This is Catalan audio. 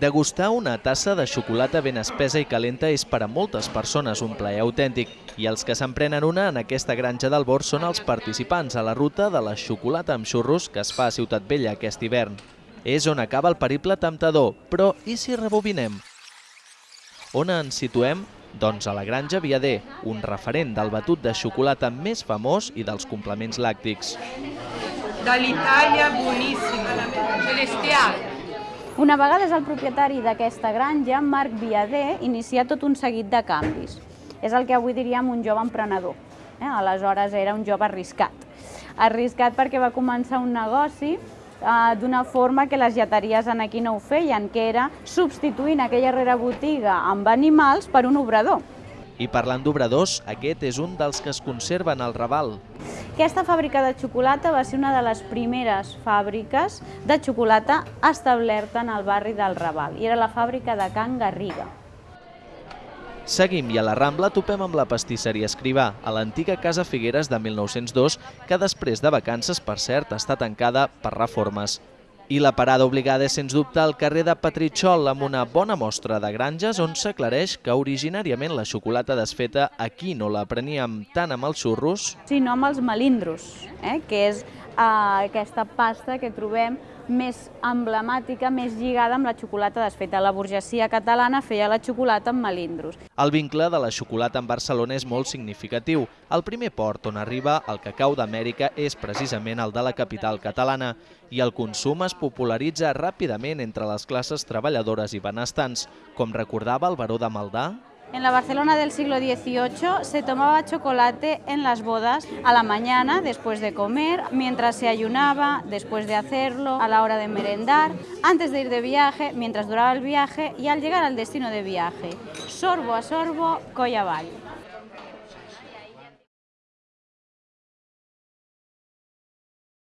Degustar una tassa de xocolata ben espesa i calenta és per a moltes persones un plaer autèntic i els que s'emprenen una en aquesta granja del Bord són els participants a la ruta de la xocolata amb xurros que es fa a Ciutat Vella aquest hivern. És on acaba el periple temptador, però i si rebobinem? On ens situem? Doncs a la Granja Viader, un referent del batut de xocolata més famós i dels complements làctics. Dall'Italia buonissima, celestiale. Una vegada és el propietari d'aquesta granja, Marc Viader inicia tot un seguit de canvis. És el que avui diríem un jove emprenedor. Eh? Aleshores era un jove arriscat. Arriscat perquè va començar un negoci eh, d'una forma que les lleteries en aquí no ho feien, que era substituint aquella rere botiga amb animals per un obrador. I parlant d'obradors, aquest és un dels que es conserven al Raval. Aquesta fàbrica de xocolata va ser una de les primeres fàbriques de xocolata establerta en el barri del Raval i era la fàbrica de Can Garriga. Seguim i a la Rambla topem amb la pastisseria Escrivà, a l'antiga Casa Figueres de 1902, que després de vacances, per cert, està tancada per reformes. I la parada obligada és, sens dubte, al carrer de Patritxol, amb una bona mostra de granges on s'aclareix que originàriament la xocolata desfeta aquí no la preníem tant amb els xurros... Sinó amb els melindros, eh? que és eh, aquesta pasta que trobem més emblemàtica, més lligada amb la xocolata desfeta. La burgesia catalana feia la xocolata amb melindros. El vincle de la xocolata amb Barcelona és molt significatiu. El primer port on arriba el cacau d'Amèrica és precisament el de la capital catalana i el consum es popularitza ràpidament entre les classes treballadores i benestants, com recordava el baró de Maldà, En la Barcelona del siglo XVIII se tomaba chocolate en las bodas a la mañana después de comer, mientras se ayunaba, después de hacerlo, a la hora de merendar, antes de ir de viaje, mientras duraba el viaje y al llegar al destino de viaje. Sorbo a sorbo, colla.